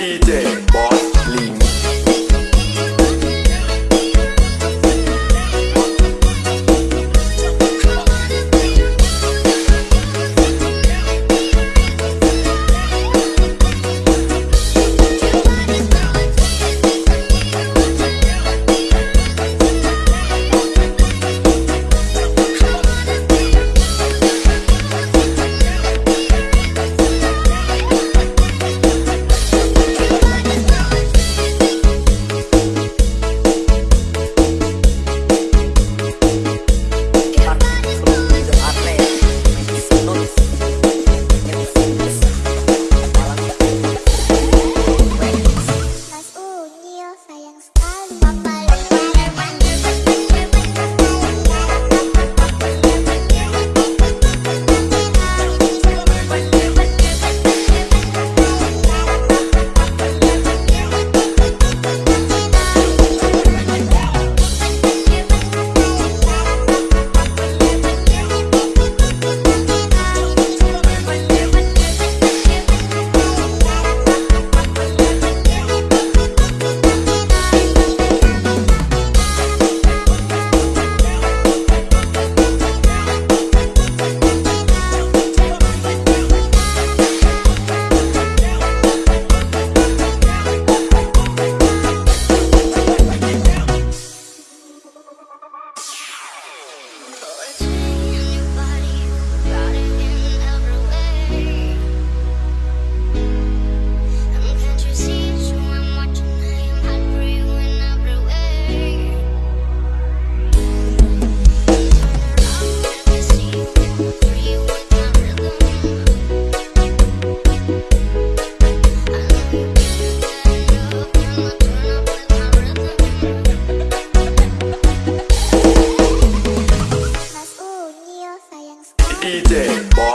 DJ. needed.